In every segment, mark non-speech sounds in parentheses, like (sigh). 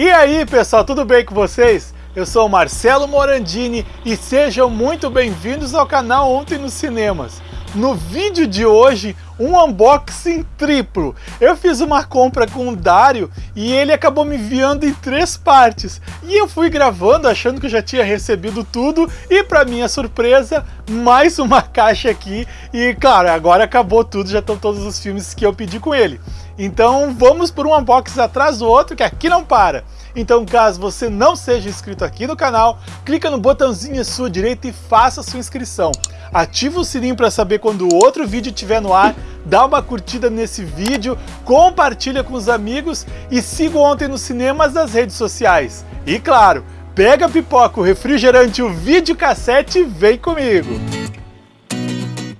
E aí pessoal, tudo bem com vocês? Eu sou Marcelo Morandini e sejam muito bem-vindos ao canal Ontem nos Cinemas. No vídeo de hoje, um unboxing triplo. Eu fiz uma compra com o Dário e ele acabou me enviando em três partes. E eu fui gravando achando que eu já tinha recebido tudo e para minha surpresa, mais uma (laughs) caixa aqui. E claro, agora acabou tudo, já estão todos os filmes que eu pedi com ele. Então vamos por um unboxing atrás do outro, que aqui não para. Então caso você não seja inscrito aqui no canal, clica no botãozinho à sua direita e faça sua inscrição. Ativa o sininho para saber quando o outro vídeo estiver no ar, dá uma curtida nesse vídeo, compartilha com os amigos e siga ontem nos cinemas das redes sociais. E claro, pega a pipoca, o refrigerante, o videocassete e vem comigo!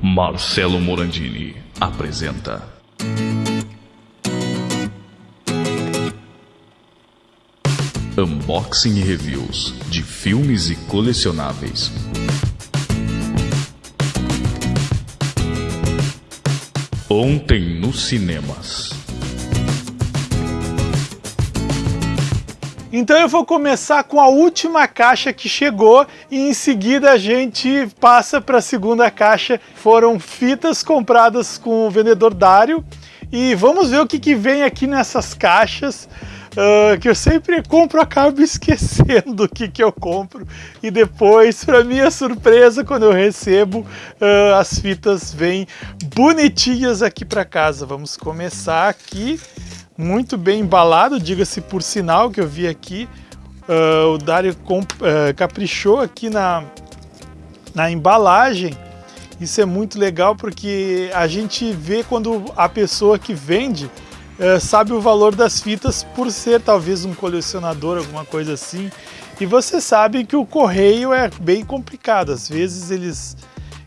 Marcelo Morandini apresenta Unboxing e reviews de filmes e colecionáveis. Ontem nos cinemas. Então eu vou começar com a última caixa que chegou e em seguida a gente passa para a segunda caixa. Foram fitas compradas com o vendedor Dário e vamos ver o que, que vem aqui nessas caixas uh, que eu sempre compro, acabo (laughs) esquecendo o que, que eu compro. E depois, para minha surpresa, quando eu recebo, uh, as fitas vêm bonitinhas aqui para casa. Vamos começar aqui, muito bem embalado, diga-se por sinal que eu vi aqui. Uh, o Dário caprichou aqui na, na embalagem. Isso é muito legal porque a gente vê quando a pessoa que vende é, sabe o valor das fitas por ser talvez um colecionador, alguma coisa assim. E você sabe que o correio é bem complicado, às vezes eles,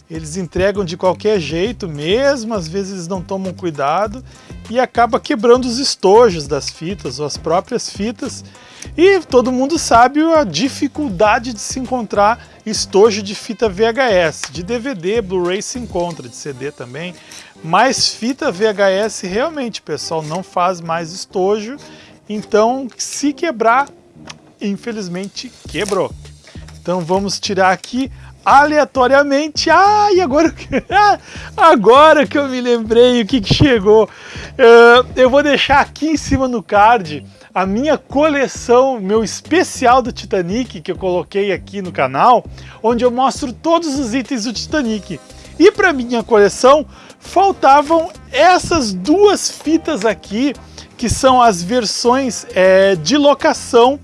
eles entregam de qualquer jeito mesmo, às vezes eles não tomam cuidado e acaba quebrando os estojos das fitas ou as próprias fitas. E todo mundo sabe a dificuldade de se encontrar estojo de fita VHS, de DVD, Blu-ray se encontra, de CD também, mas fita VHS realmente, pessoal, não faz mais estojo, então se quebrar, infelizmente quebrou. Então vamos tirar aqui aleatoriamente. Ah, e agora, (laughs) agora que eu me lembrei o que, que chegou. Uh, eu vou deixar aqui em cima no card a minha coleção, meu especial do Titanic, que eu coloquei aqui no canal, onde eu mostro todos os itens do Titanic. E para minha coleção faltavam essas duas fitas aqui, que são as versões é, de locação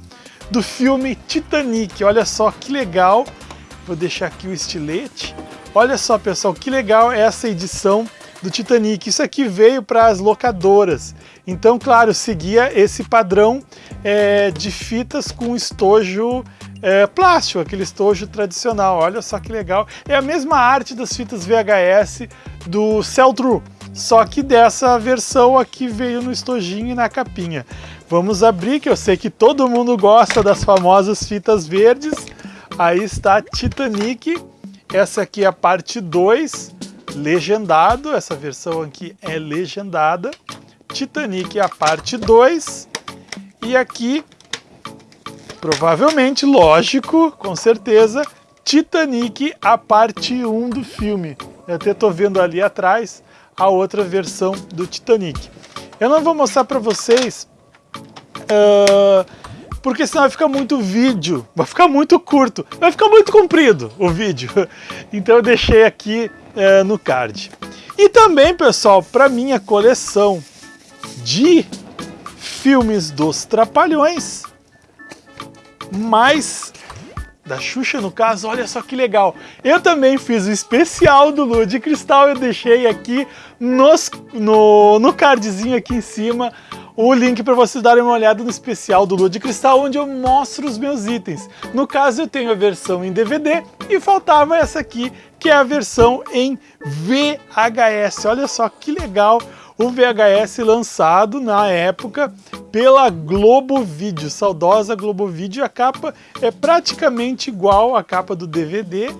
do filme Titanic. Olha só que legal Vou deixar aqui o estilete. Olha só, pessoal, que legal essa edição do Titanic. Isso aqui veio para as locadoras. Então, claro, seguia esse padrão é, de fitas com estojo é, plástico, aquele estojo tradicional. Olha só que legal. É a mesma arte das fitas VHS do Cell-True, só que dessa versão aqui veio no estojinho e na capinha. Vamos abrir, que eu sei que todo mundo gosta das famosas fitas verdes. Aí está Titanic, essa aqui é a parte 2, legendado, essa versão aqui é legendada. Titanic é a parte 2, e aqui, provavelmente, lógico, com certeza, Titanic a parte 1 um do filme. Eu até estou vendo ali atrás a outra versão do Titanic. Eu não vou mostrar para vocês uh, porque senão vai ficar muito vídeo, vai ficar muito curto, vai ficar muito comprido o vídeo. (laughs) Então eu deixei aqui é, no card. E também, pessoal, para minha coleção de filmes dos Trapalhões, mais da Xuxa no caso, olha só que legal. Eu também fiz o especial do Lua de Cristal, eu deixei aqui nos, no, no cardzinho aqui em cima o link para vocês darem uma olhada no especial do Lua de Cristal, onde eu mostro os meus itens. No caso, eu tenho a versão em DVD e faltava essa aqui, que é a versão em VHS. Olha só que legal o VHS lançado na época pela Globo Vídeo, saudosa Globo Vídeo. A capa é praticamente igual à capa do DVD.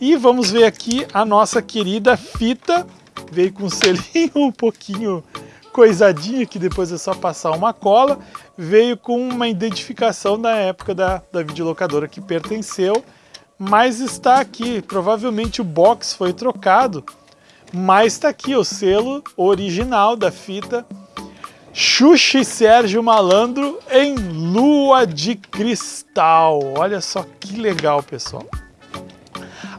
E vamos ver aqui a nossa querida fita, veio com um selinho um pouquinho coisadinha que depois é só passar uma cola, veio com uma identificação da época da, da videolocadora que pertenceu, mas está aqui, provavelmente o box foi trocado, mas está aqui o selo original da fita Xuxa e Sérgio Malandro em Lua de Cristal. Olha só que legal, pessoal.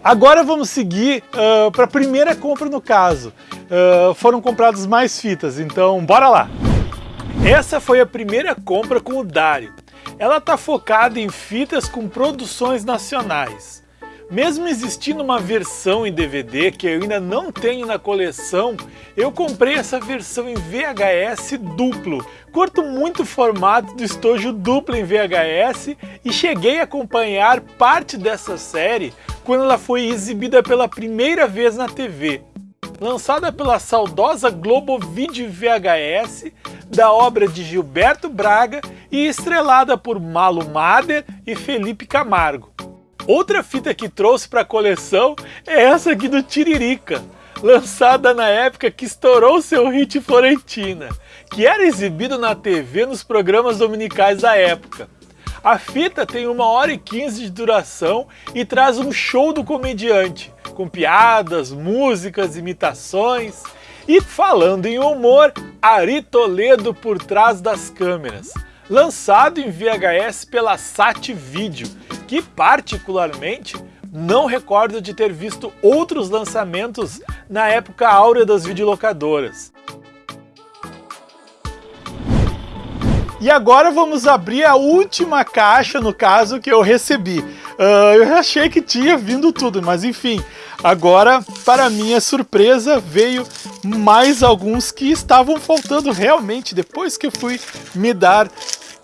Agora vamos seguir uh, para a primeira compra no caso. Uh, foram compradas mais fitas, então bora lá! Essa foi a primeira compra com o Dário. Ela está focada em fitas com produções nacionais. Mesmo existindo uma versão em DVD que eu ainda não tenho na coleção, eu comprei essa versão em VHS duplo. Curto muito o formato do estojo duplo em VHS e cheguei a acompanhar parte dessa série quando ela foi exibida pela primeira vez na TV. Lançada pela saudosa Globo Video VHS, da obra de Gilberto Braga e estrelada por Malo Mader e Felipe Camargo. Outra fita que trouxe para a coleção é essa aqui do Tiririca, lançada na época que estourou seu hit Florentina, que era exibido na TV nos programas dominicais da época. A fita tem uma hora e quinze de duração e traz um show do comediante, com piadas, músicas, imitações. E falando em humor, Ari Toledo por trás das câmeras lançado em VHS pela Sat Video, que particularmente não recordo de ter visto outros lançamentos na época áurea das videolocadoras. E agora vamos abrir a última caixa, no caso, que eu recebi. Uh, eu achei que tinha vindo tudo, mas enfim. Agora, para minha surpresa, veio mais alguns que estavam faltando realmente depois que eu fui me dar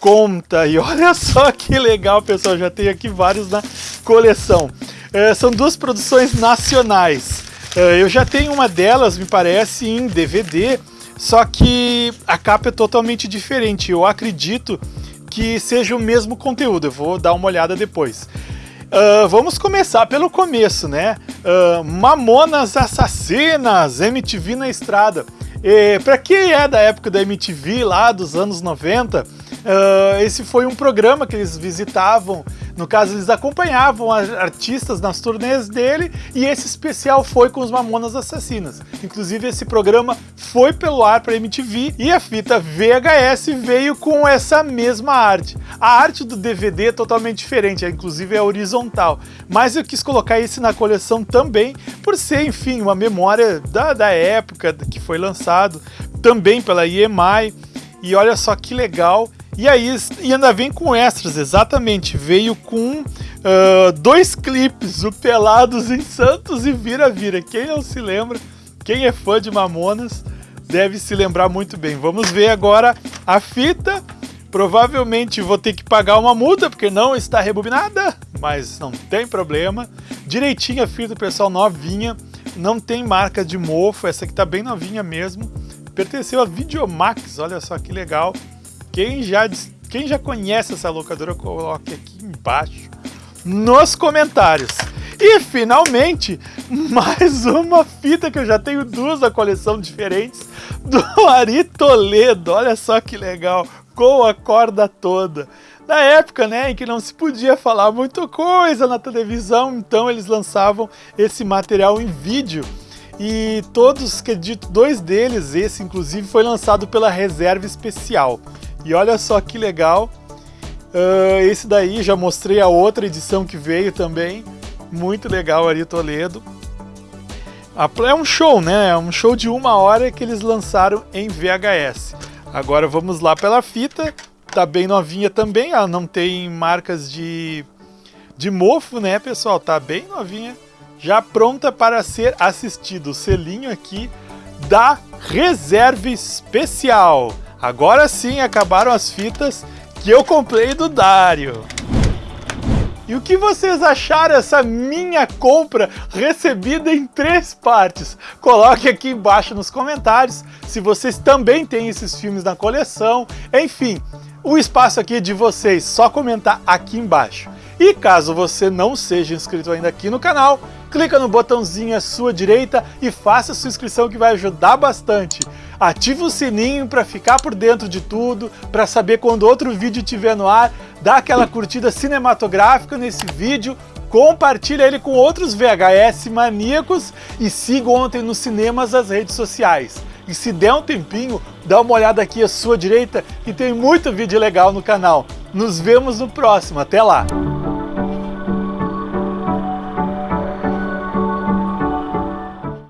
conta. E olha (laughs) só que legal, pessoal, já tem aqui vários na coleção. É, são duas produções nacionais. É, eu já tenho uma delas, me parece, em DVD, só que a capa é totalmente diferente. Eu acredito que seja o mesmo conteúdo, eu vou dar uma olhada depois. Uh, vamos começar pelo começo, né? Uh, Mamonas Assassinas, MTV na estrada. Para quem é da época da MTV, lá dos anos 90, Uh, esse foi um programa que eles visitavam, no caso eles acompanhavam artistas nas turnês dele e esse especial foi com os Mamonas Assassinas. Inclusive esse programa foi pelo ar para MTV e a fita VHS veio com essa mesma arte. A arte do DVD é totalmente diferente, inclusive é horizontal, mas eu quis colocar esse na coleção também por ser, enfim, uma memória da, da época que foi lançado, também pela EMI. E olha só que legal, e aí e ainda vem com extras, exatamente. Veio com uh, dois clipes, o Pelados em Santos e Vira Vira. Quem não se lembra, quem é fã de Mamonas, deve se lembrar muito bem. Vamos ver agora a fita. Provavelmente vou ter que pagar uma multa, porque não está rebobinada, mas não tem problema. Direitinho a fita, pessoal, novinha. Não tem marca de mofo, essa aqui tá bem novinha mesmo. Pertenceu a Videomax, olha só que legal. Quem já, quem já conhece essa locadora, coloque aqui embaixo nos comentários. E finalmente, (laughs) mais uma fita que eu já tenho duas da coleção diferentes do Ari Toledo. Olha só que legal, com a corda toda. Na época, né, em que não se podia falar muita coisa na televisão, então eles lançavam esse material em vídeo. E todos, acredito, dois deles, esse inclusive, foi lançado pela Reserva Especial. E olha só que legal. Uh, esse daí, já mostrei a outra edição que veio também. Muito legal Ari Toledo. É um show, né? É um show de uma hora que eles lançaram em VHS. Agora vamos lá pela fita. Tá bem novinha também. Ela não tem marcas de, de mofo, né, pessoal? Tá bem novinha. Já pronta para ser assistido. O selinho aqui da Reserva Especial. Agora sim acabaram as fitas que eu comprei do Dário. E o que vocês acharam dessa minha compra recebida em três partes? Coloque aqui embaixo nos comentários se vocês também têm esses filmes na coleção. Enfim, o espaço aqui é de vocês, só comentar aqui embaixo. E caso você não seja inscrito ainda aqui no canal, clica no botãozinho à sua direita e faça sua inscrição que vai ajudar bastante. Ativa o sininho para ficar por dentro de tudo, para saber quando outro vídeo estiver no ar, dá aquela curtida cinematográfica nesse vídeo, compartilha ele com outros VHS maníacos e siga ontem nos cinemas as redes sociais. E se der um tempinho, dá uma olhada aqui à sua direita que tem muito vídeo legal no canal. Nos vemos no próximo, até lá!